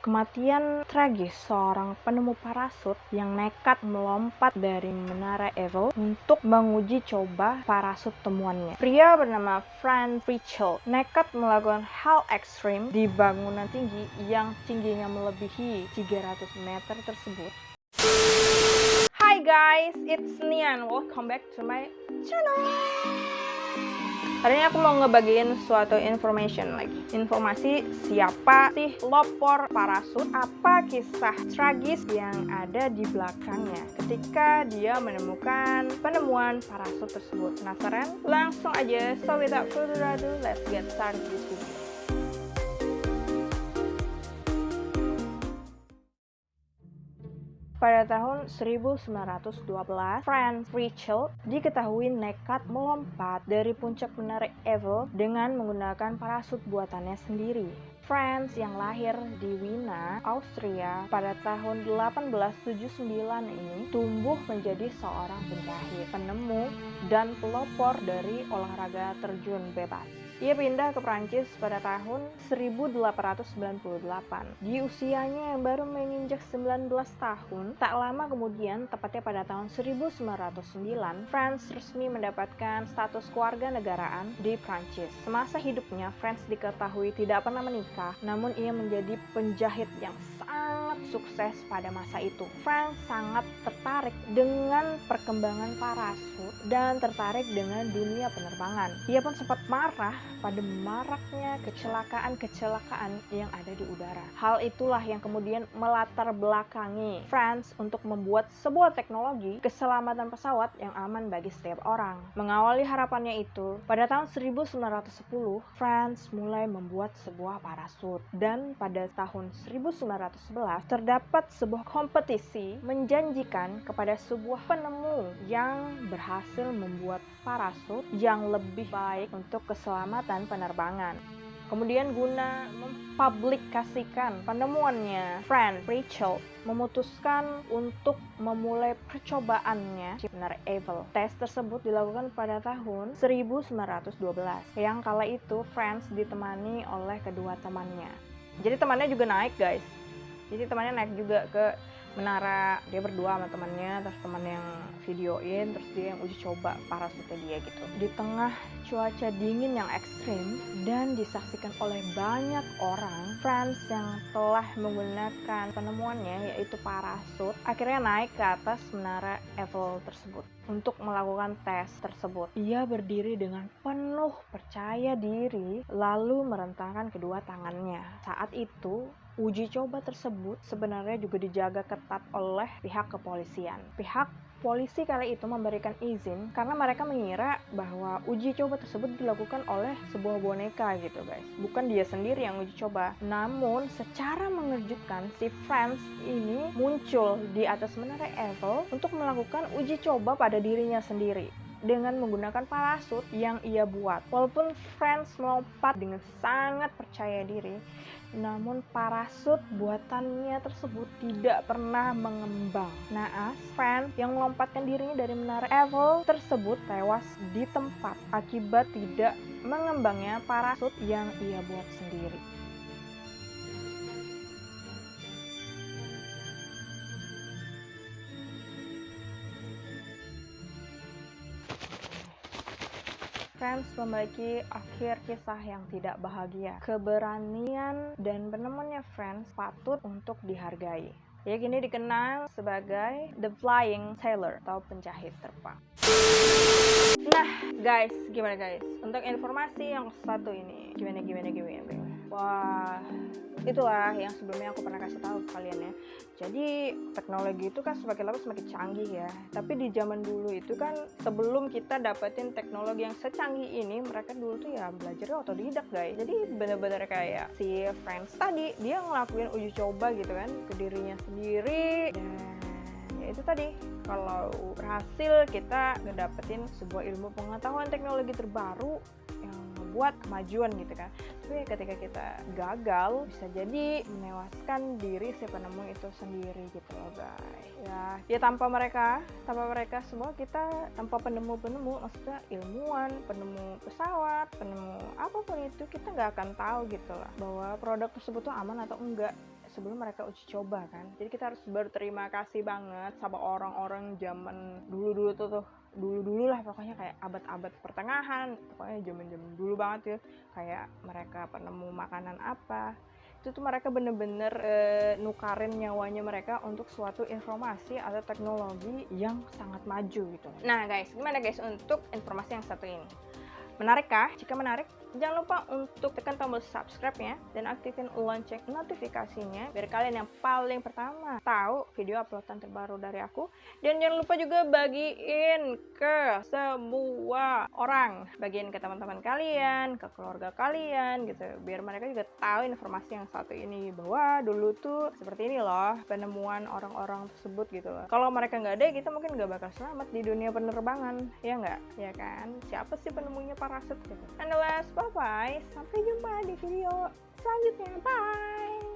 Kematian tragis seorang penemu parasut yang nekat melompat dari menara Eiffel untuk menguji coba parasut temuannya. Pria bernama Frank Richel nekat melakukan hal ekstrim di bangunan tinggi yang tingginya melebihi 300 meter tersebut. Hi guys, it's Nian. Welcome back to my channel. Hari ini aku mau ngebagiin suatu information lagi. Informasi siapa sih lopor parasut, apa kisah tragis yang ada di belakangnya ketika dia menemukan penemuan parasut tersebut. Penasaran? Langsung aja, so without further ado, let's get started this. Pada tahun 1912, Franz Richel diketahui nekat melompat dari puncak menara Eiffel dengan menggunakan parasut buatannya sendiri. Franz yang lahir di Wina, Austria pada tahun 1879 ini tumbuh menjadi seorang penjahit, penemu, dan pelopor dari olahraga terjun bebas. Ia pindah ke Prancis pada tahun 1898. Di usianya yang baru menginjak 19 tahun, tak lama kemudian, tepatnya pada tahun 1909, Franz resmi mendapatkan status keluarga negaraan di Prancis. Semasa hidupnya, Franz diketahui tidak pernah menikah, namun ia menjadi penjahit yang sangat sukses pada masa itu. Franz sangat tertarik dengan perkembangan parasut dan tertarik dengan dunia penerbangan. Ia pun sempat marah pada maraknya kecelakaan-kecelakaan yang ada di udara. Hal itulah yang kemudian melatar belakangi Franz untuk membuat sebuah teknologi keselamatan pesawat yang aman bagi setiap orang. Mengawali harapannya itu, pada tahun 1910, Franz mulai membuat sebuah parasut dan pada tahun 1911 terdapat sebuah kompetisi menjanjikan kepada sebuah penemu yang berhasil membuat parasut yang lebih baik untuk keselamatan penerbangan. Kemudian guna mempublikasikan penemuannya, Frank Rachel memutuskan untuk memulai percobaannya Menara Eiffel. Tes tersebut dilakukan pada tahun 1912. Yang kala itu Franz ditemani oleh kedua temannya. Jadi temannya juga naik guys. Jadi temannya naik juga ke menara dia berdua sama temannya terus teman yang videoin terus dia yang uji coba parasutnya dia gitu. Di tengah cuaca dingin yang ekstrim dan disaksikan oleh banyak orang France yang telah menggunakan penemuannya yaitu parasut akhirnya naik ke atas menara Eiffel tersebut. Untuk melakukan tes tersebut ia berdiri dengan penuh percaya diri lalu merentangkan kedua tangannya. Saat itu Uji coba tersebut sebenarnya juga dijaga ketat oleh pihak kepolisian. Pihak polisi kali itu memberikan izin karena mereka mengira bahwa uji coba tersebut dilakukan oleh sebuah boneka gitu guys. Bukan dia sendiri yang uji coba. Namun secara mengejutkan si Franz ini muncul di atas menara Eiffel untuk melakukan uji coba pada dirinya sendiri dengan menggunakan parasut yang ia buat. Walaupun Franz melompat dengan sangat percaya diri, namun parasut buatannya tersebut tidak pernah mengembang. Naas, Franz yang melompatkan dirinya dari menara Eiffel tersebut tewas di tempat akibat tidak mengembangnya parasut yang ia buat sendiri. Friends memiliki akhir kisah yang tidak bahagia. Keberanian dan penemuannya Friends patut untuk dihargai. Ya kini dikenal sebagai The Flying Sailor atau penjahit terbang. Nah, guys, gimana guys? Untuk informasi yang satu ini, gimana gimana gimana? gimana? Wah, itulah yang sebelumnya aku pernah kasih tahu kalian. Jadi teknologi itu kan semakin lama semakin canggih ya. Tapi di zaman dulu itu kan sebelum kita dapetin teknologi yang secanggih ini, mereka dulu tuh ya belajar otodidak guys. Jadi bener-bener kayak si Friends tadi dia ngelakuin uji coba gitu kan ke dirinya sendiri dan ya itu tadi kalau berhasil kita ngedapetin sebuah ilmu pengetahuan teknologi terbaru membuat kemajuan gitu kan. Tapi ketika kita gagal bisa jadi menewaskan diri si penemu itu sendiri gitu loh guys ya ya tanpa mereka tanpa mereka semua kita tanpa penemu-penemu maksudnya ilmuwan penemu pesawat penemu apa pun itu kita nggak akan tahu gitu lah bahwa produk tersebut tuh aman atau enggak sebelum mereka uji coba kan. Jadi kita harus berterima kasih banget sama orang-orang zaman dulu-dulu tuh tuh dulu-dulu lah pokoknya kayak abad-abad pertengahan pokoknya zaman-zaman dulu banget ya kayak mereka penemu makanan apa itu tuh mereka bener-bener e, nukarin nyawanya mereka untuk suatu informasi atau teknologi yang sangat maju gitu. Nah guys, gimana guys untuk informasi yang satu ini? Menarikkah? Jika menarik, Jangan lupa untuk tekan tombol subscribe-nya dan aktifin lonceng notifikasinya biar kalian yang paling pertama tahu video uploadan terbaru dari aku. Dan jangan lupa juga bagiin ke semua orang, bagiin ke teman-teman kalian, ke keluarga kalian gitu, biar mereka juga tahu informasi yang satu ini bahwa dulu tuh seperti ini loh penemuan orang-orang tersebut gitu loh. Kalau mereka nggak ada, kita mungkin nggak bakal selamat di dunia penerbangan, ya nggak? Ya kan? Siapa sih penemunya parasut gitu? And the last Bye-bye. Sampai jumpa di video selanjutnya. Bye.